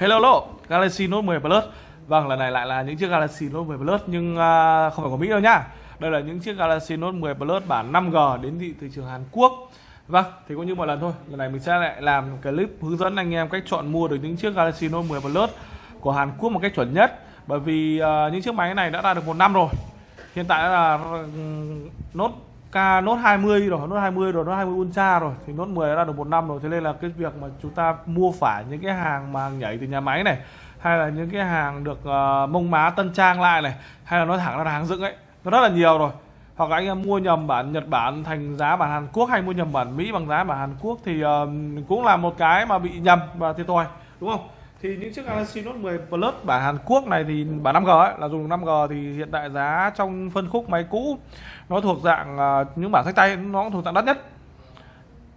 Hello hello, Galaxy Note 10 Plus. Vâng, lần này lại là những chiếc Galaxy Note 10 Plus nhưng uh, không phải của Mỹ đâu nhá Đây là những chiếc Galaxy Note 10 Plus bản 5G đến thị, thị trường Hàn Quốc. Vâng, thì cũng như mọi lần thôi Lần này mình sẽ lại làm clip hướng dẫn anh em cách chọn mua được những chiếc Galaxy Note 10 Plus của Hàn Quốc một cách chuẩn nhất. Bởi vì uh, những chiếc máy này đã ra được một năm rồi. Hiện tại là ừ, Note K nốt 20 rồi, nốt 20 rồi, nốt 20 Ultra rồi thì nốt 10 đã ra được một năm rồi. Thế nên là cái việc mà chúng ta mua phải những cái hàng mà nhảy từ nhà máy này hay là những cái hàng được uh, mông má tân trang lại này hay là nói thẳng là hàng dựng ấy nó rất là nhiều rồi hoặc là anh em mua nhầm bản Nhật Bản thành giá bản Hàn Quốc hay mua nhầm bản Mỹ bằng giá bản Hàn Quốc thì uh, cũng là một cái mà bị nhầm và thiệt thòi đúng không thì những chiếc Galaxy Note 10 Plus bản Hàn Quốc này thì bản 5G ấy, là dùng 5G thì hiện tại giá trong phân khúc máy cũ nó thuộc dạng uh, những bản sách tay nó cũng thuộc dạng đắt nhất.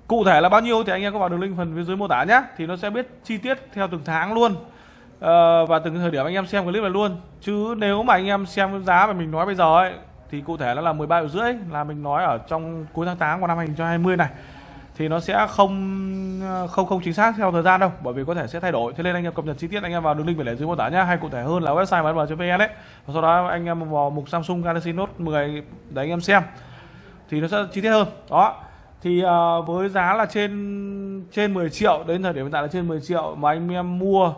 Cụ thể là bao nhiêu thì anh em có vào đường link phần phía dưới mô tả nhé. Thì nó sẽ biết chi tiết theo từng tháng luôn. Uh, và từng thời điểm anh em xem clip này luôn. Chứ nếu mà anh em xem giá mà mình nói bây giờ ấy thì cụ thể nó là 13 triệu rưỡi là mình nói ở trong cuối tháng 8 của năm 2020 này thì nó sẽ không không không chính xác theo thời gian đâu bởi vì có thể sẽ thay đổi. Thế nên anh em cập nhật chi tiết anh em vào đường link để dưới mô tả nhá hay cụ thể hơn là website mn.vn đấy và sau đó anh em vào mục Samsung Galaxy Note 10 để anh em xem. Thì nó sẽ chi tiết hơn. Đó. Thì uh, với giá là trên trên 10 triệu đến thời điểm hiện tại là trên 10 triệu mà anh em mua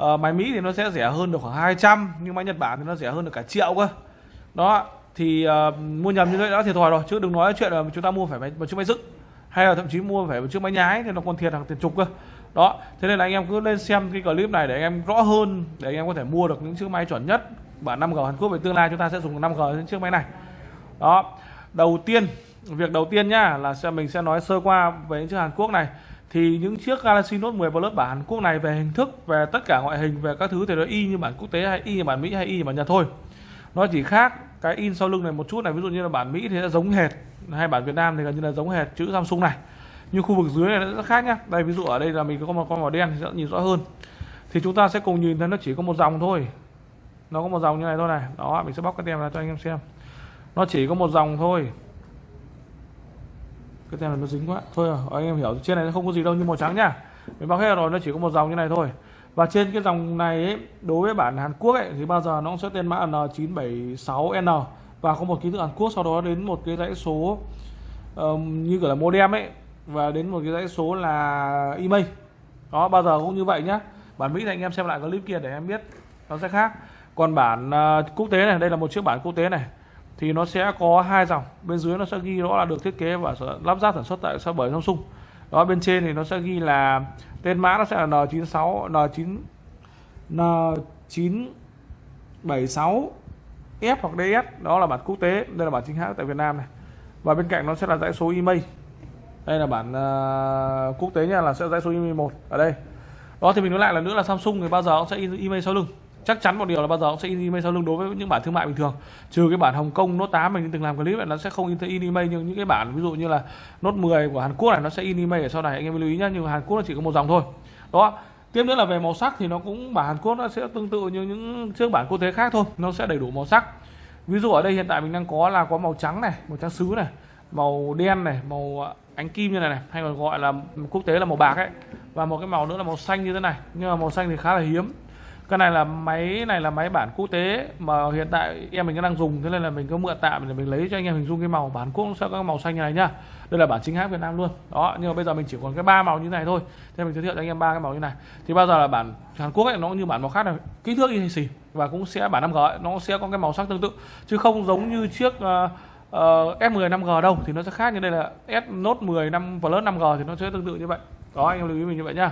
uh, máy Mỹ thì nó sẽ rẻ hơn được khoảng 200 nhưng máy Nhật Bản thì nó rẻ hơn được cả triệu cơ. Đó. Thì uh, mua nhầm như vậy đã thiệt thòi rồi chứ đừng nói chuyện là chúng ta mua phải máy một chiếc máy dựng hay là thậm chí mua phải một chiếc máy nhái thì nó còn thiệt hàng tiền chục cơ. Đó, thế nên là anh em cứ lên xem cái clip này để anh em rõ hơn, để anh em có thể mua được những chiếc máy chuẩn nhất. Bản 5G Hàn Quốc về tương lai chúng ta sẽ dùng 5G trên chiếc máy này. Đó, đầu tiên, việc đầu tiên nhá, là sẽ mình sẽ nói sơ qua về những chiếc Hàn Quốc này. Thì những chiếc Galaxy Note 10 Plus bản Hàn Quốc này về hình thức, về tất cả ngoại hình, về các thứ thì nó y như bản quốc tế hay y như bản Mỹ hay y như bản Nhật thôi. Nó chỉ khác cái in sau lưng này một chút này ví dụ như là bản Mỹ thì nó giống hệt hay bản Việt Nam thì gần như là giống hệt chữ Samsung này. Nhưng khu vực dưới này nó rất khác nhá. Đây ví dụ ở đây là mình có một con màu đen thì sẽ nhìn rõ hơn. Thì chúng ta sẽ cùng nhìn thấy nó chỉ có một dòng thôi. Nó có một dòng như này thôi này. Đó mình sẽ bóc cái tem ra cho anh em xem. Nó chỉ có một dòng thôi. Cái tem này nó dính quá. Thôi à, anh em hiểu trên này nó không có gì đâu như màu trắng nhá. Mình bóc hết rồi nó chỉ có một dòng như này thôi và trên cái dòng này ấy, đối với bản Hàn Quốc ấy, thì bao giờ nó cũng sẽ tên mã N976N và có một ký tự Hàn Quốc sau đó đến một cái dãy số um, như kiểu là modem ấy và đến một cái dãy số là email. Đó bao giờ cũng như vậy nhá. Bản Mỹ thì anh em xem lại clip kia để em biết nó sẽ khác. Còn bản uh, quốc tế này đây là một chiếc bản quốc tế này thì nó sẽ có hai dòng. Bên dưới nó sẽ ghi rõ là được thiết kế và lắp ráp sản xuất tại bởi Samsung đó bên trên thì nó sẽ ghi là tên mã nó sẽ là N96 N9 N976 F hoặc DS đó là bản quốc tế đây là bản chính hãng tại Việt Nam này. Và bên cạnh nó sẽ là dãy số email. Đây là bản uh, quốc tế nha là sẽ dãy số email một ở đây. Đó thì mình nói lại là nữa là Samsung thì bao giờ cũng sẽ in email sau lưng chắc chắn một điều là bao giờ cũng sẽ in email sau lưng đối với những bản thương mại bình thường. Trừ cái bản Hồng Kông, Note 8 mình từng làm clip này nó sẽ không in in email. Nhưng những cái bản ví dụ như là Note 10 của Hàn Quốc này, nó sẽ in email ở sau này. Anh em lưu ý nhá, nhưng Hàn Quốc nó chỉ có một dòng thôi. Đó tiếp nữa là về màu sắc thì nó cũng, bản Hàn Quốc nó sẽ tương tự như những chiếc bản quốc tế khác thôi. Nó sẽ đầy đủ màu sắc. Ví dụ ở đây hiện tại mình đang có là có màu trắng này, màu trắng sứ này, màu đen này, màu à, ánh kim như này này, hay còn gọi là quốc tế là màu bạc ấy. Và một cái màu nữa là màu xanh như thế này. Nhưng mà màu xanh thì khá là hiếm cái này là máy này là máy bản quốc tế mà hiện tại em mình đang dùng thế nên là mình có mượn tạm để mình lấy cho anh em hình dung cái màu bản quốc sẽ có màu xanh như này nhá. Đây là bản chính hãng Việt Nam luôn. Đó nhưng mà bây giờ mình chỉ còn cái ba màu như này thôi. Thế mình giới thiệu cho anh em ba cái màu như này. Thì bao giờ là bản Hàn Quốc ấy, nó cũng như bản màu khác này kích thước như xì và cũng sẽ bản 5G ấy, nó sẽ có cái màu sắc tương tự. Chứ không giống như chiếc uh, uh, S10 5G đâu thì nó sẽ khác như đây là S Note 10 5 Plus 5G thì nó sẽ tương tự như vậy. Đó anh em lưu ý mình như vậy nhá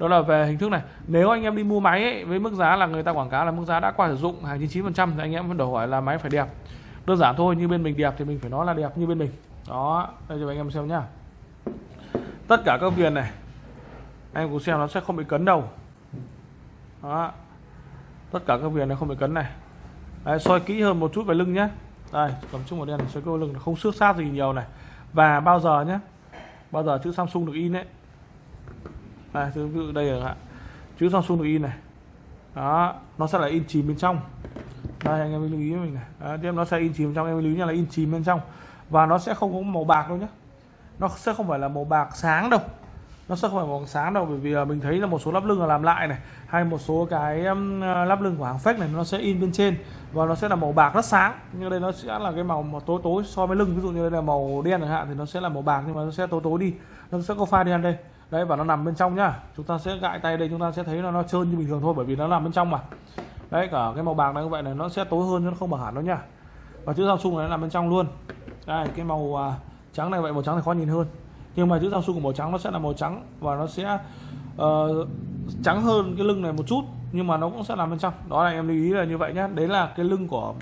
đó là về hình thức này. Nếu anh em đi mua máy ấy, với mức giá là người ta quảng cáo là mức giá đã qua sử dụng hàng 99% thì anh em vẫn đòi hỏi là máy phải đẹp. Đơn giản thôi như bên mình đẹp thì mình phải nói là đẹp như bên mình. Đó đây cho anh em xem nhá. Tất cả các viền này anh em cũng xem nó sẽ không bị cấn đâu. Đó. Tất cả các viền này không bị cấn này. Đấy, soi kỹ hơn một chút về lưng nhé đây cầm chung màu đen soi cơ lưng không xước sát gì nhiều này. Và bao giờ nhé bao giờ chữ Samsung được in đấy đây ví dụ đây là chữ Samsung được in này. Đó nó sẽ là in chìm bên trong. Đây anh em lưu ý với mình này. Đó, tiếp nó sẽ in chìm bên trong em lưu ý là in chìm bên trong. Và nó sẽ không có màu bạc đâu nhé nó sẽ không phải là màu bạc sáng đâu. Nó sẽ không phải màu sáng đâu bởi vì à, mình thấy là một số lắp lưng là làm lại này hay một số cái à, lắp lưng của hàng fake này nó sẽ in bên trên. Và nó sẽ là màu bạc rất sáng. Nhưng đây nó sẽ là cái màu mà tối tối so với lưng. Ví dụ như đây là màu đen chẳng hạn thì nó sẽ là màu bạc nhưng mà nó sẽ tối tối đi. Nó sẽ có pha đen đây đấy và nó nằm bên trong nhá. Chúng ta sẽ gãi tay đây chúng ta sẽ thấy là nó trơn như bình thường thôi bởi vì nó nằm bên trong mà. Đấy cả cái màu bạc này như vậy này nó sẽ tối hơn chứ nó không bằng hẳn đâu nhá. Và chữ Samsung này nó nằm bên trong luôn. Đây cái màu à, trắng này vậy màu trắng thì khó nhìn hơn. Nhưng mà chữ Samsung của màu trắng nó sẽ là màu trắng và nó sẽ uh, trắng hơn cái lưng này một chút nhưng mà nó cũng sẽ nằm bên trong. Đó là em lưu ý là như vậy nhá. Đấy là cái lưng của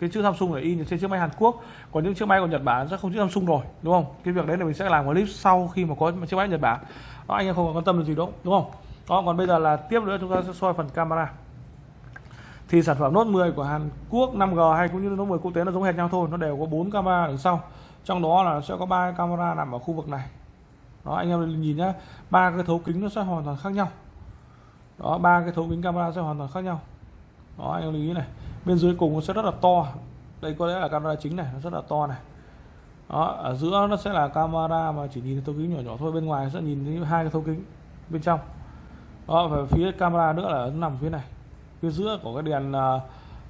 cái chữ Samsung này in trên chiếc máy Hàn Quốc. Còn những chiếc máy của Nhật Bản sẽ không chữ Samsung rồi đúng không? Cái việc đấy là mình sẽ làm clip sau khi mà có chiếc máy Nhật Bản đó, anh em không quan tâm được gì đâu, đúng không? Đó, còn bây giờ là tiếp nữa, chúng ta sẽ soi phần camera. Thì sản phẩm Note 10 của Hàn Quốc 5G hay cũng như Note 10 quốc tế nó giống hệt nhau thôi, nó đều có bốn camera đằng sau. Trong đó là sẽ có ba camera nằm ở khu vực này. Đó, anh em nhìn nhá, ba cái thấu kính nó sẽ hoàn toàn khác nhau. Đó, ba cái thấu kính camera sẽ hoàn toàn khác nhau. Đó, anh em lưu ý này, bên dưới cùng nó sẽ rất là to. Đây có lẽ là camera chính này, nó rất là to này đó ở giữa nó sẽ là camera mà chỉ nhìn thấu kính nhỏ nhỏ thôi bên ngoài sẽ nhìn thấy hai cái thấu kính bên trong. Đó và phía camera nữa là nằm phía này. Phía giữa của cái đèn à,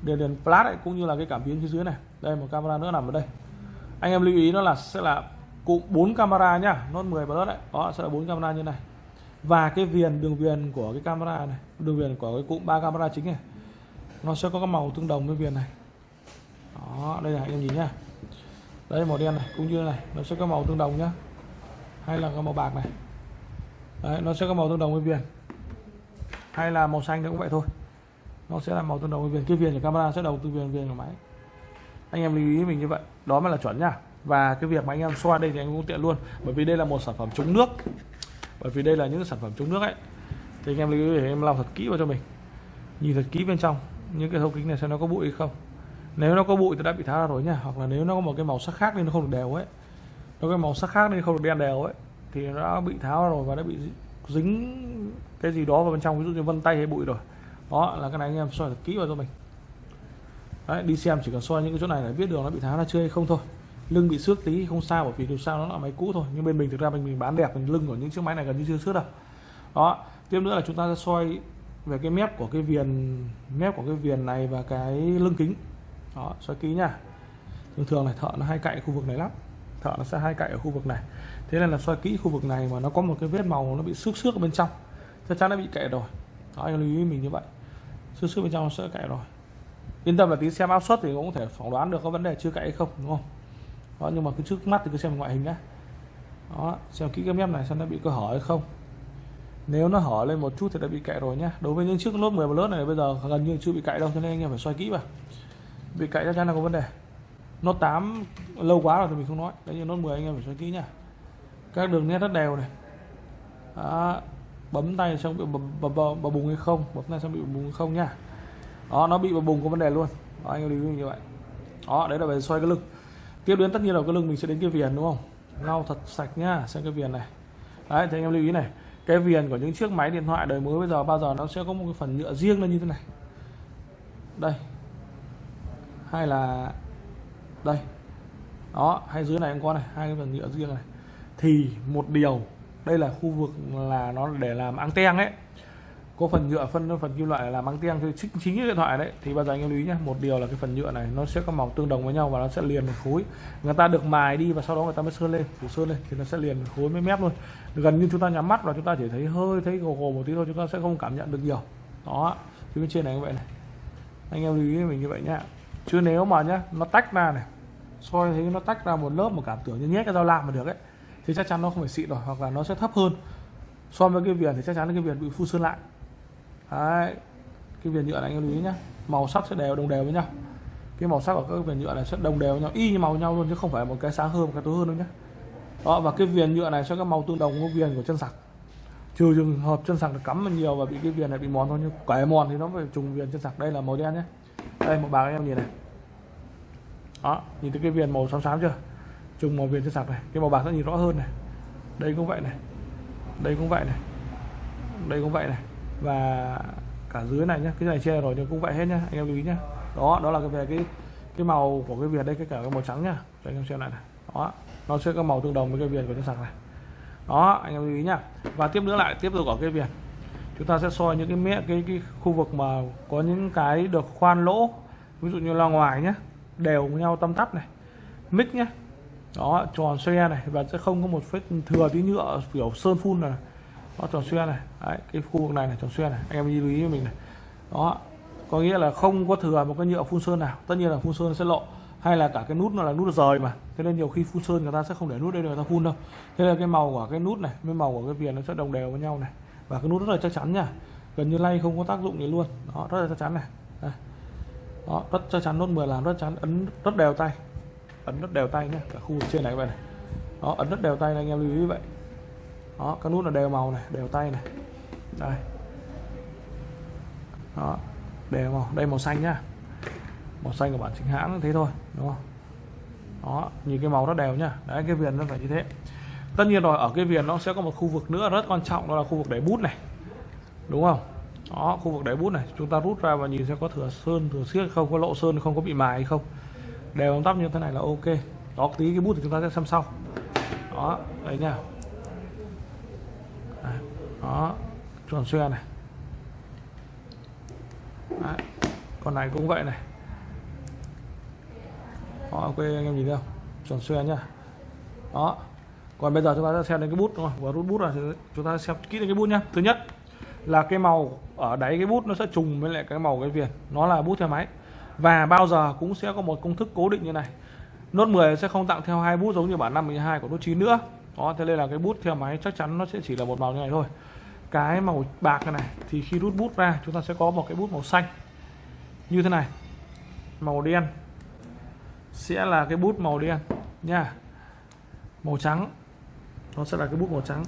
đèn đèn flash ấy, cũng như là cái cảm biến phía dưới này. Đây một camera nữa nằm ở đây. Anh em lưu ý nó là sẽ là cụm 4 camera nhá nó 10 Plus đấy. Đó sẽ là 4 camera như này. Và cái viền đường viền của cái camera này đường viền của cái cụm ba camera chính này nó sẽ có cái màu tương đồng với viền này. Đó đây là anh em nhìn nhá đây, màu đen này, cũng như này. Nó sẽ có màu tương đồng nhá. Hay là có màu bạc này. Đấy, nó sẽ có màu tương đồng với viền. Hay là màu xanh cũng vậy thôi. Nó sẽ là màu tương đồng với viền. Cái viền của camera sẽ đầu từ viền viền của máy. Anh em lưu ý mình như vậy. Đó mới là chuẩn nhá. Và cái việc mà anh em xoa đây thì anh cũng tiện luôn. Bởi vì đây là một sản phẩm chống nước. Bởi vì đây là những sản phẩm chống nước ấy. Thì anh em lưu ý để em làm thật kỹ vào cho mình. Nhìn thật kỹ bên trong. Những cái thấu kính này xem nó có bụi hay không nếu nó có bụi thì đã bị tháo ra rồi nha hoặc là nếu nó có một cái màu sắc khác nên nó không được đều ấy. Nó cái màu sắc khác nên không được đen đều ấy thì nó đã bị tháo ra rồi và đã bị dính cái gì đó vào bên trong. Ví dụ như vân tay hay bụi rồi. Đó là cái này anh em soi thật kỹ vào cho mình. Đấy, đi xem chỉ cần soi những cái chỗ này để biết đường nó bị tháo ra chưa hay không thôi. Lưng bị xước tí không sao bởi vì dù sao nó là máy cũ thôi. Nhưng bên mình thực ra mình, mình bán đẹp mình lưng của những chiếc máy này gần như chưa xước đâu. Đó tiếp nữa là chúng ta sẽ soi về cái mép của cái viền mép của cái viền này và cái lưng kính đó, soi kỹ nha. Thường thường này thợ nó hay cạy khu vực này lắm. Thợ nó sẽ hay cạy ở khu vực này. Thế nên là xoay kỹ khu vực này mà nó có một cái vết màu nó bị xước xước ở bên trong. Chắc chắn nó bị cạy rồi. Đó, anh lưu ý mình như vậy. Xước xước bên trong nó sẽ cạy rồi. Yên tâm là tí xem áp suất thì cũng có thể phỏng đoán được có vấn đề chưa cạy hay không, đúng không? Đó, nhưng mà cứ trước mắt thì cứ xem ngoại hình đã đó, xem kỹ cái mép này xem nó bị cơ hở hay không. Nếu nó hở lên một chút thì đã bị cạy rồi nhá. Đối với những chiếc lốp 10 lớp này bây giờ gần như chưa bị cạy đâu, cho nên anh em phải xoay kỹ vào bị cạy chắc chắn là có vấn đề. Nó 8 lâu quá rồi thì mình không nói. Đấy như nốt 10 anh em phải xoay kỹ nha. các đường nét rất đều này. Đó. bấm tay xong bị bập bùng hay không? Bấm tay xong bị bùng hay không nha. đó nó bị bập bùng có vấn đề luôn. Đó, anh em lưu ý như vậy. Đó đấy là về xoay cái lưng. Tiếp đến tất nhiên là cái lưng mình sẽ đến cái viền đúng không? Lau thật sạch nhá xem cái viền này. Đấy thì anh em lưu ý này. Cái viền của những chiếc máy điện thoại đời mới bây giờ bao giờ nó sẽ có một cái phần nhựa riêng lên như thế này. Đây hay là đây đó hay dưới này cũng có này hai cái phần nhựa riêng này. Thì một điều đây là khu vực là nó để làm anten ấy. Có phần nhựa phân phần kim loại làm anten thì chính, chính cái điện thoại đấy. Thì bao giờ anh em lưu ý nhé một điều là cái phần nhựa này nó sẽ có màu tương đồng với nhau và nó sẽ liền một khối. Người ta được mài đi và sau đó người ta mới sơn lên phủ sơn lên thì nó sẽ liền một khối mới mép luôn. Gần như chúng ta nhắm mắt và chúng ta chỉ thấy hơi thấy gồ gồ một tí thôi chúng ta sẽ không cảm nhận được nhiều. Đó phía bên trên này như vậy này. Anh em lưu ý mình như vậy nhá chứ nếu mà nhá, nó tách ra này, soi thấy nó tách ra một lớp một cảm tưởng như nhét cái dao lam mà được ấy, thì chắc chắn nó không phải xịn rồi, hoặc là nó sẽ thấp hơn. So với cái viền thì chắc chắn là cái viền bị phu sơn lại. Đấy. cái viền nhựa này anh lưu ý nhá, màu sắc sẽ đều, đồng đều với nhau. Cái màu sắc của các viền nhựa này sẽ đồng đều với nhau, y như màu nhau luôn chứ không phải một cái sáng hơn, một cái tối hơn đâu nhá. Đó, và cái viền nhựa này sẽ có màu tương đồng với viền của chân sạc. Trừ trường hợp chân sạc được cắm nhiều và bị cái viền này bị mòn thôi, nhưng cái mòn thì nó phải trùng viền chân sạc, đây là màu đen nhé đây, một bạc em nhìn này. Đó, nhìn thấy cái viền màu xám xám chưa? Trùng màu viền trên sạc này. Cái màu bạc nó nhìn rõ hơn này. Đây cũng vậy này. Đây cũng vậy này. Đây cũng vậy này. Và cả dưới này nhá, cái này che rồi nhưng cũng vậy hết nhá, anh em lưu ý nhá. Đó đó là cái về cái cái màu của cái viền đây, cái cả cái màu trắng nhá. Cho anh em xem lại này. Đó, nó sẽ có màu tương đồng với cái viền của trên sạc này. Đó, anh em lưu ý nhá. Và tiếp nữa lại, tiếp tục ở cái viền chúng ta sẽ soi những cái mẹ cái cái khu vực mà có những cái được khoan lỗ ví dụ như là ngoài nhé đều nhau tâm tắp này mic nhé đó tròn xoe này và sẽ không có một vết thừa tí nhựa kiểu sơn phun này nó tròn xoe này Đấy, cái khu vực này là tròn xoe này anh em lưu ý với mình này đó có nghĩa là không có thừa một cái nhựa phun sơn nào tất nhiên là phun sơn sẽ lộ hay là cả cái nút nó là nút rời mà thế nên nhiều khi phun sơn người ta sẽ không để nút đây để người ta phun đâu thế là cái màu của cái nút này với màu của cái viền nó sẽ đồng đều với nhau này và cái nút rất là chắc chắn nha. Gần như lay không có tác dụng gì luôn. Đó, rất là chắc chắn này. Đây. đó, rất chắc chắn, nốt 10 làm rất chắn. Ấn rất đều tay. Ấn rất đều tay nhé cả khu vực trên này các bạn này. Đó, ấn rất đều tay này, anh em lưu ý vậy. Đó, các nút là đều màu này, đều tay này. Đây. Đó, đều màu. Đây, màu xanh nhá màu xanh của bản chính hãng thế thôi, đúng không? Đó, nhìn cái màu nó đều nhá đấy, cái viền nó phải như thế tất nhiên rồi ở cái viền nó sẽ có một khu vực nữa rất quan trọng đó là khu vực đáy bút này. Đúng không? Đó khu vực đáy bút này. Chúng ta rút ra và nhìn xem có thừa sơn thừa xiết không có lộ sơn không có bị mài hay không. Đều tóc như thế này là ok. Đó tí cái bút thì chúng ta sẽ xem sau. Đó đấy nha. Đó tròn xoe này. Đấy. con này cũng vậy này. Đó, ok anh em nhìn thấy không? Tròn xoe nhá đó còn bây giờ chúng ta sẽ xem đến cái bút đúng không? Và rút bút là chúng ta xem kỹ đến cái bút nhá. Thứ nhất là cái màu ở đáy cái bút nó sẽ trùng với lại cái màu cái viền. Nó là bút theo máy. Và bao giờ cũng sẽ có một công thức cố định như này. Nốt 10 sẽ không tặng theo hai bút giống như bản 52 của nốt 9 nữa. Đó thế nên là cái bút theo máy chắc chắn nó sẽ chỉ là một màu như này thôi. Cái màu bạc này, này thì khi rút bút ra chúng ta sẽ có một cái bút màu xanh. Như thế này màu đen sẽ là cái bút màu đen nha. Màu trắng nó sẽ là cái bút màu trắng.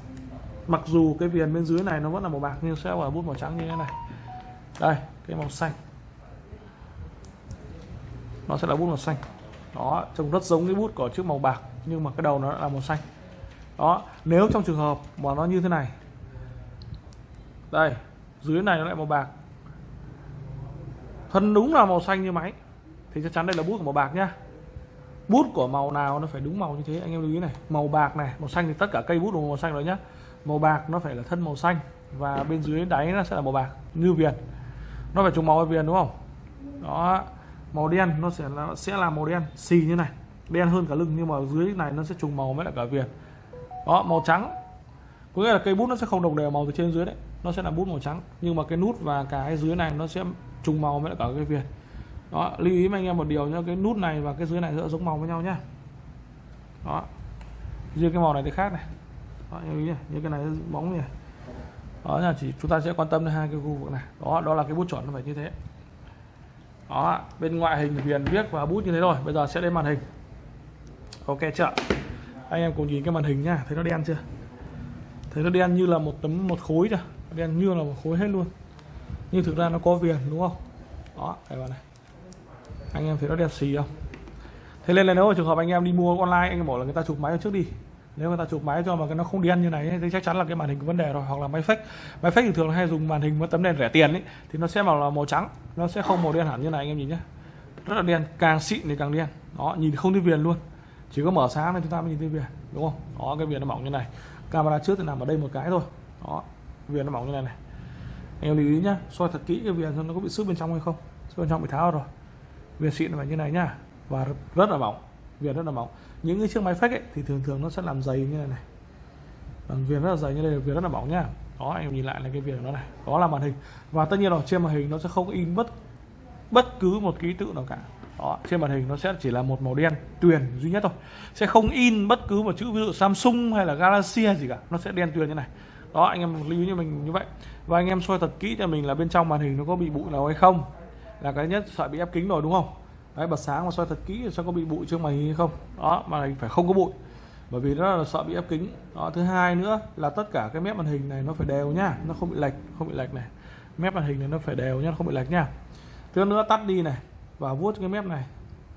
Mặc dù cái viền bên dưới này nó vẫn là màu bạc, nhưng sẽ là bút màu trắng như thế này. Đây, cái màu xanh. Nó sẽ là bút màu xanh. Đó, trông rất giống cái bút của chiếc màu bạc, nhưng mà cái đầu nó là màu xanh. Đó, nếu trong trường hợp mà nó như thế này. Đây, dưới này nó lại màu bạc. Thân đúng là màu xanh như máy. Thì chắc chắn đây là bút của màu bạc nhá bút của màu nào nó phải đúng màu như thế? Anh em lưu ý này. Màu bạc này, màu xanh thì tất cả cây bút đều màu xanh rồi nhá. Màu bạc nó phải là thân màu xanh và bên dưới đáy nó sẽ là màu bạc, như viền. Nó phải trùng màu với viền đúng không? Đó. Màu đen nó sẽ là sẽ là màu đen, xì như này. Đen hơn cả lưng nhưng mà dưới này nó sẽ trùng màu với lại cả viền. Đó, màu trắng. Có nghĩa là cây bút nó sẽ không đồng đều màu từ trên dưới đấy. Nó sẽ là bút màu trắng. Nhưng mà cái nút và cái dưới này nó sẽ trùng màu với lại cả cái viền đó lưu ý với anh em một điều nhá cái nút này và cái dưới này giữa giống màu với nhau nhá. Đó. Riêng cái màu này thì khác này. Đó, như, như cái này bóng này. Đó là chỉ chúng ta sẽ quan tâm đến hai cái khu vực này. Đó đó là cái bút chuẩn nó phải như thế. Đó bên ngoại hình viền viết và bút như thế rồi bây giờ sẽ lên màn hình. Ok chưa? Anh em cùng nhìn cái màn hình nhá thấy nó đen chưa? Thấy nó đen như là một tấm một khối chưa đen như là một khối hết luôn. Nhưng thực ra nó có viền đúng không? Đó đây bạn này anh em thấy nó đẹp xì không? Thế nên là nếu mà trường hợp anh em đi mua online, anh em bảo là người ta chụp máy trước đi. Nếu người ta chụp máy cho mà cái nó không đen như này thì chắc chắn là cái màn hình có vấn đề rồi, hoặc là máy fake. Máy fake thì thường hay dùng màn hình với tấm đèn rẻ tiền ấy, thì nó sẽ màu là màu trắng, nó sẽ không màu đen hẳn như này, anh em nhìn nhé rất là đen, càng xịn thì càng đen. Đó, nhìn không thấy viền luôn. Chỉ có mở sáng nên chúng ta mới nhìn thấy viền, đúng không? Đó, cái viền nó mỏng như này. Camera trước thì nằm ở đây một cái thôi. Đó, viền nó mỏng như này này. Anh em lưu ý nhá, soi thật kỹ cái viền xem nó có bị xước bên trong hay không. Xước bên trong bị tháo rồi viền xịn là như này nhá. Và rất là mỏng viền rất là mỏng. Những cái chiếc máy fake ấy, thì thường thường nó sẽ làm dày như này này. Làm viền rất là dày như đây viền rất là mỏng nhá. Đó anh em nhìn lại là cái viền nó này. Đó là màn hình. Và tất nhiên là trên màn hình nó sẽ không in bất bất cứ một ký tự nào cả. Đó, trên màn hình nó sẽ chỉ là một màu đen tuyền duy nhất thôi. Sẽ không in bất cứ một chữ ví dụ Samsung hay là Galaxy hay gì cả. Nó sẽ đen tuyền như này. Đó anh em lưu ý như mình như vậy. Và anh em soi thật kỹ cho mình là bên trong màn hình nó có bị bụi nào hay không là cái nhất sợ bị ép kính rồi đúng không? Đấy bật sáng và soi thật kỹ xem có bị bụi trước màn hình hay không. Đó màn hình phải không có bụi. Bởi vì nó là sợ bị ép kính. Đó thứ hai nữa là tất cả cái mép màn hình này nó phải đều nhá nó không bị lệch không bị lệch này. Mép màn hình này nó phải đều nhá không bị lệch nhá thứ nữa tắt đi này và vuốt cái mép này.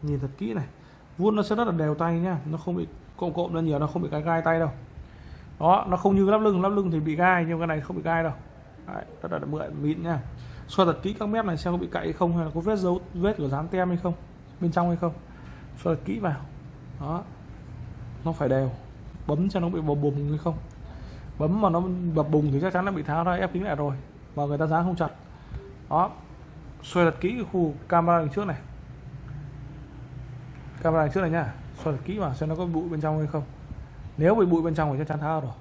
Nhìn thật kỹ này. Vuốt nó sẽ rất là đều tay nhá nó không bị cộm cộm ra nhiều nó không bị gai gai tay đâu. Đó nó không như lắp lưng. Lắp lưng thì bị gai nhưng cái này không bị gai đâu. Đấy, rất là mượn mịn nhá xoa thật kỹ các mép này xem có bị cậy hay không, hay là có vết dấu, vết của dán tem hay không, bên trong hay không. Xoa thật kỹ vào. Đó. Nó phải đều. Bấm cho nó bị bập bùng hay không. Bấm mà nó bập bùng thì chắc chắn nó bị tháo ra, ép kính lại rồi. Và người ta dán không chặt. Đó. Xoay thật kỹ khu camera đằng trước này. Camera đằng trước này nhá. Xoay thật kỹ vào xem nó có bụi bên trong hay không. Nếu bị bụi bên trong thì chắc chắn tháo rồi.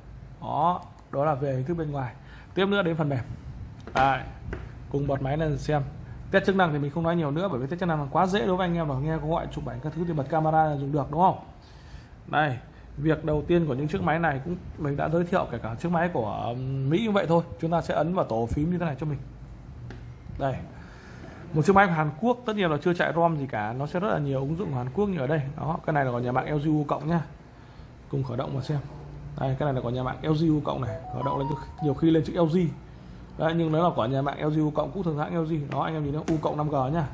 Đó. Đó là về hình thức bên ngoài. Tiếp nữa đến phần mềm. Đấy cùng bật máy lên xem. Test chức năng thì mình không nói nhiều nữa, bởi vì test chức năng là quá dễ đối với anh em mà nghe có gọi chụp ảnh các thứ thì bật camera là dùng được, đúng không? Đây việc đầu tiên của những chiếc máy này cũng, mình đã giới thiệu kể cả chiếc máy của Mỹ như vậy thôi. Chúng ta sẽ ấn vào tổ phím như thế này cho mình. Đây, một chiếc máy của Hàn Quốc, tất nhiên là chưa chạy ROM gì cả, nó sẽ rất là nhiều ứng dụng của Hàn Quốc như ở đây. Đó, cái này là của nhà mạng LG U cộng nhá. Cùng khởi động mà xem. Đây, cái này là của nhà mạng LG U cộng này. Khởi động lên nhiều khi lên chữ LG đấy nhưng nó là của nhà mạng LG U cộng cũng thường hãng LG đó anh em nhìn nó U cộng 5G nhá.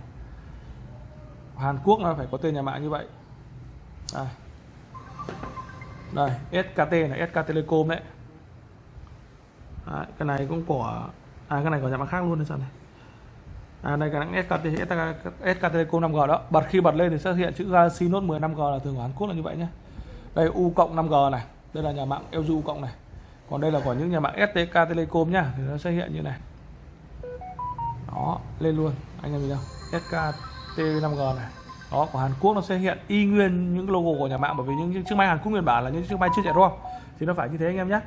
Hàn Quốc nó phải có tên nhà mạng như vậy. Đây. Đây SKT này SK Telecom đấy. đấy cái này cũng của à cái này của nhà mạng khác luôn đấy sao này. À đây cái SKT SK, SK Telecom 5G đó. Bật khi bật lên thì sẽ hiện chữ Galaxy Note 10 5G là thường của Hàn Quốc là như vậy nhé đây U cộng 5G này. Đây là nhà mạng LG U cộng này còn đây là của những nhà mạng STK Telecom nhá thì nó sẽ hiện như này. Đó lên luôn anh em nhìn không SKT 5G này. Đó của Hàn Quốc nó sẽ hiện y nguyên những logo của nhà mạng bởi vì những, những chiếc máy Hàn Quốc nguyên bản là những chiếc máy chưa chạy ROM thì nó phải như thế anh em nhé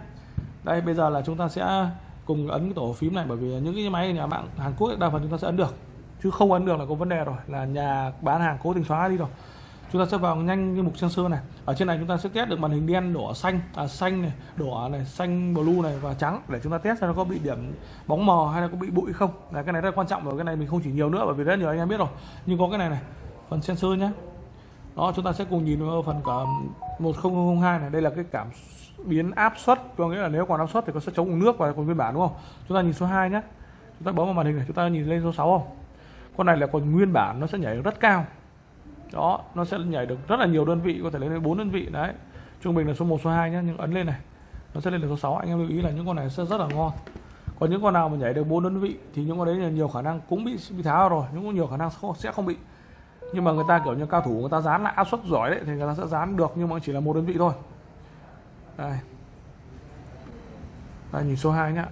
đây bây giờ là chúng ta sẽ cùng ấn cái tổ phím này bởi vì những cái máy nhà mạng Hàn Quốc đa phần chúng ta sẽ ấn được. Chứ không ấn được là có vấn đề rồi là nhà bán hàng cố tình xóa đi rồi chúng ta sẽ vào nhanh cái mục sensor này. Ở trên này chúng ta sẽ test được màn hình đen đỏ xanh à, xanh này đỏ này xanh blue này và trắng để chúng ta test xem nó có bị điểm bóng mờ hay là có bị bụi không. Là cái này rất quan trọng rồi cái này mình không chỉ nhiều nữa bởi vì rất nhiều anh em biết rồi. Nhưng có cái này này phần sensor nhé đó chúng ta sẽ cùng nhìn vào phần cả 1002 này. Đây là cái cảm biến áp suất có nghĩa là nếu còn áp suất thì có sẽ chống nước và còn nguyên bản đúng không? Chúng ta nhìn số 2 nhé chúng ta bấm vào màn hình này chúng ta nhìn lên số 6 không? Con này là còn nguyên bản nó sẽ nhảy rất cao đó nó sẽ nhảy được rất là nhiều đơn vị có thể lên đến bốn đơn vị. Đấy trung bình là số 1 số 2 nhé nhưng ấn lên này nó sẽ lên được số 6 anh em lưu ý là những con này sẽ rất là ngon. Còn những con nào mà nhảy được bốn đơn vị thì những con đấy là nhiều khả năng cũng bị bị tháo rồi nhưng cũng nhiều khả năng sẽ không bị. Nhưng mà người ta kiểu như cao thủ người ta dán lại áp suất giỏi đấy thì người ta sẽ dán được nhưng mà chỉ là một đơn vị thôi. Đây. Đây nhìn số 2 nhá.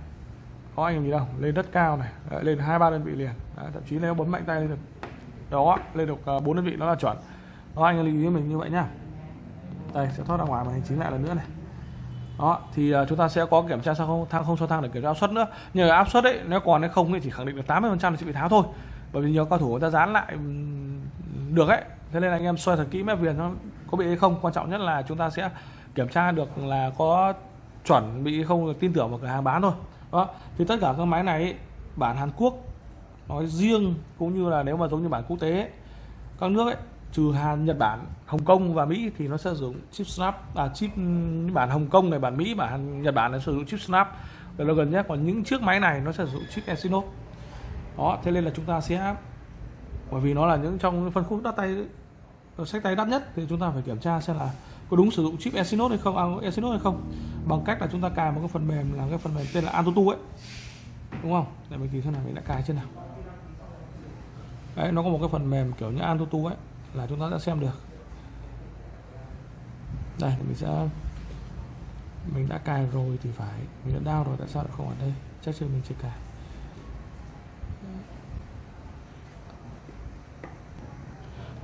Có anh em gì đâu lên rất cao này đấy, lên hai ba đơn vị liền. Đấy, thậm chí nếu bấm mạnh tay lên được đó lên được ờ, bốn đơn vị nó là chuẩn. Đó anh lưu ý mình như vậy nhá. Đây sẽ thoát ra ngoài màn hình chính lại lần nữa này. Đó thì uh, chúng ta sẽ có kiểm tra sao không thang không sao thang để kiểm tra áp suất nữa. Nhờ áp suất đấy nếu còn hay không thì chỉ khẳng định được 80 phần trăm sẽ bị tháo thôi. Bởi vì nhiều cao thủ người ta dán lại được ấy. Thế nên là anh em soi thật kỹ mép viền nó có bị hay không. Quan trọng nhất là chúng ta sẽ kiểm tra được là có chuẩn bị không tin tưởng vào cửa hàng bán thôi. Đó thì tất cả các máy này bản Hàn Quốc nói riêng cũng như là nếu mà giống như bản quốc tế các nước ấy trừ Hàn, Nhật Bản, Hồng Kông và Mỹ thì nó sẽ sử dụng chip Snap à chip bản Hồng Kông này, bản Mỹ, bản Nhật Bản nó sử dụng chip Snap. Là gần nhất còn những chiếc máy này nó sẽ sử dụng chip Exynos. Đó thế nên là chúng ta sẽ bởi vì nó là những trong phân khúc đắt tay sách tay đắt nhất thì chúng ta phải kiểm tra xem là có đúng sử dụng chip Exynos hay không, à, Exynos hay không. Bằng cách là chúng ta cài một cái phần mềm là cái phần mềm tên là Antutu ấy. Đúng không? Để mình tìm xem nào mình đã cài chưa nào đấy, nó có một cái phần mềm kiểu như Antutu ấy, là chúng ta sẽ xem được. Đây mình sẽ, mình đã cài rồi thì phải, mình đã down rồi, tại sao lại không ở đây? Chắc chắn mình chưa cài.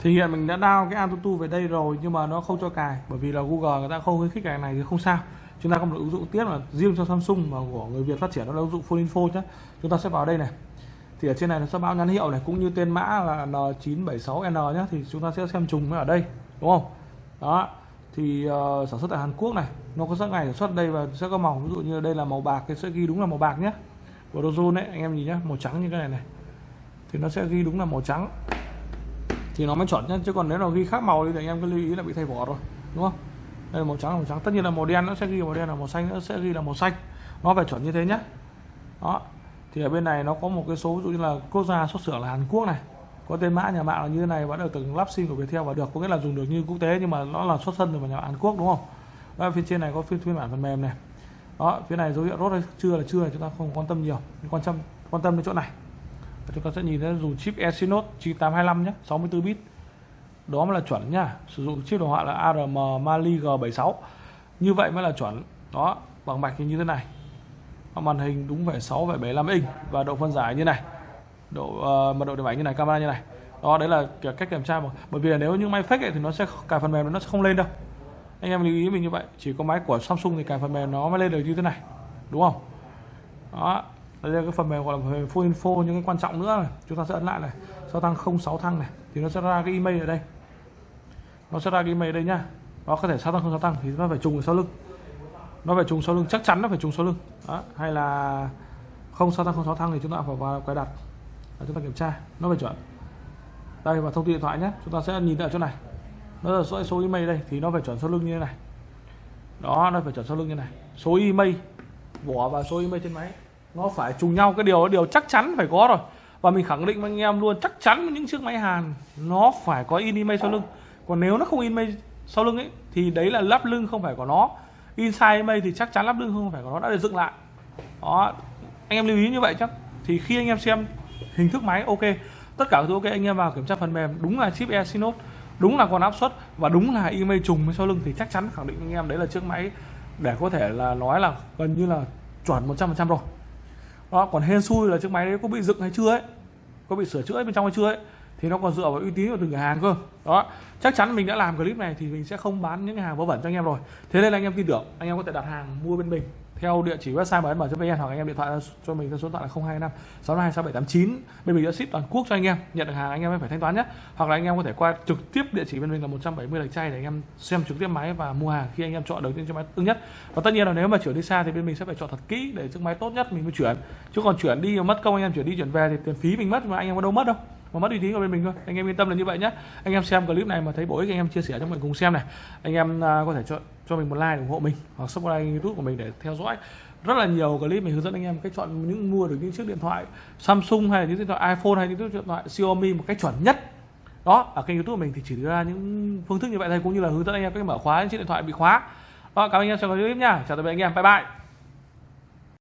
Thì hiện mình đã down cái Antutu về đây rồi, nhưng mà nó không cho cài, bởi vì là Google người ta không khuyến khích cái này thì không sao. Chúng ta có một ứng dụng tiếp là riêng cho Samsung mà của người Việt phát triển, đó là ứng dụng Phone Info nhé chúng ta sẽ vào đây này thì ở trên này nó sẽ báo nhãn hiệu này cũng như tên mã là N976N nhé thì chúng ta sẽ xem trùng ở đây đúng không? Đó thì uh, sản xuất tại Hàn Quốc này nó có các ngày sản xuất đây và sẽ có màu ví dụ như đây là màu bạc thì sẽ ghi đúng là màu bạc nhé của đấy anh em nhìn nhé màu trắng như cái này này. Thì nó sẽ ghi đúng là màu trắng. Thì nó mới chuẩn nhé chứ còn nếu nó ghi khác màu thì anh em cứ lưu ý là bị thay vỏ rồi đúng không? Đây là màu trắng là màu trắng. Tất nhiên là màu đen nó sẽ ghi màu đen là màu xanh nó sẽ ghi là màu xanh. Nó phải chuẩn như thế nhé đó thì ở bên này nó có một cái số ví dụ như là quốc gia xuất xưởng là Hàn Quốc này có tên mã nhà mạng là như thế này vẫn được từng lắp sim của Viettel và được có nghĩa là dùng được như quốc tế nhưng mà nó là xuất thân từ nhà Hàn Quốc đúng không? Đó, phía trên này có phiên phiên bản phần mềm này. Đó phía này dấu hiệu rốt hay chưa là chưa chúng ta không quan tâm nhiều. Quan tâm quan tâm đến chỗ này. Và chúng ta sẽ nhìn thấy dùng chip Exynos 9825 nhé 64 bit. Đó mới là chuẩn nhá sử dụng chip đồ họa là ARM Mali G76 như vậy mới là chuẩn. Đó bằng mạch như thế này màn hình đúng phải 6 phải 75 inch và độ phân giải như này. Độ ờ, uh, mật độ điểm ảnh như này camera như này. Đó đấy là cách kiểm tra mà. Bởi vì là nếu như máy fake ấy, thì nó sẽ cài phần mềm nó sẽ không lên đâu. Anh em lưu ý mình như vậy. Chỉ có máy của Samsung thì cài phần mềm nó mới lên được như thế này. Đúng không? Đó đây là cái phần mềm gọi là phần mềm full info những cái quan trọng nữa này. Chúng ta sẽ ấn lại này. Sau thăng 06 thăng này thì nó sẽ ra cái email ở đây. Nó sẽ ra cái email ở đây nhá. Nó có thể sao tăng không sao tăng thì nó phải trùng sau lưng nó phải trùng sau lưng chắc chắn nó phải trùng sau lưng. Đó. hay là không sao thăng không sao thăng thì chúng ta phải vào cài đặt. Và chúng ta kiểm tra nó phải chuẩn. Đây và thông tin điện thoại nhé chúng ta sẽ nhìn ở chỗ này. Nó là số, số email đây thì nó phải chuẩn sau lưng như thế này. Đó nó phải chuẩn sau lưng như này. Số email bỏ và số email trên máy. Nó phải trùng nhau cái điều điều chắc chắn phải có rồi. Và mình khẳng định với anh em luôn chắc chắn những chiếc máy Hàn nó phải có in email sau lưng. Còn nếu nó không in email sau lưng ấy thì đấy là lắp lưng không phải của nó inside email thì chắc chắn lắp lưng không? Phải của nó đã được dựng lại. Đó, anh em lưu ý như vậy chắc. Thì khi anh em xem hình thức máy, ok. Tất cả thứ ok, anh em vào kiểm tra phần mềm. Đúng là chip Exynos đúng là con áp suất và đúng là IMEI trùng với sau lưng thì chắc chắn khẳng định anh em đấy là chiếc máy để có thể là nói là gần như là chuẩn 100% rồi. Đó, còn hên xui là chiếc máy đấy có bị dựng hay chưa ấy? Có bị sửa chữa bên trong hay chưa ấy? Thì nó còn dựa vào uy tín của từng cửa hàng cơ đó chắc chắn mình đã làm clip này thì mình sẽ không bán những cái hàng vớ vẩn cho anh em rồi thế nên là anh em tin tưởng anh em có thể đặt hàng mua bên mình theo địa chỉ website mn.vn hoặc anh em điện thoại cho mình theo số điện thoại là 025 622 6789 bên mình đã ship toàn quốc cho anh em nhận được hàng anh em phải thanh toán nhé hoặc là anh em có thể qua trực tiếp địa chỉ bên mình là 170 lạch chay để anh em xem trực tiếp máy và mua hàng khi anh em chọn được chiếc máy ưng nhất và tất nhiên là nếu mà chuyển đi xa thì bên mình sẽ phải chọn thật kỹ để chiếc máy tốt nhất mình mới chuyển chứ còn chuyển đi mất công anh em chuyển đi chuyển về thì tiền phí mình mất mà anh em có đâu mất đâu mà mất uy tín của bên mình thôi. Anh em yên tâm là như vậy nhé anh em xem clip này mà thấy bổ ích anh em chia sẻ cho mọi cùng xem này. Anh em uh, có thể cho cho mình một like ủng hộ mình hoặc subscribe youtube của mình để theo dõi rất là nhiều clip mình hướng dẫn anh em cách chọn những mua được những chiếc điện thoại Samsung hay là những điện thoại iPhone hay những chiếc điện thoại Xiaomi một cách chuẩn nhất. Đó ở kênh youtube của mình thì chỉ đưa ra những phương thức như vậy thôi cũng như là hướng dẫn anh em cách mở khóa những chiếc điện thoại bị khóa. Đó cảm ơn anh em xem clip nha chào tạm biệt anh em. Bye bye.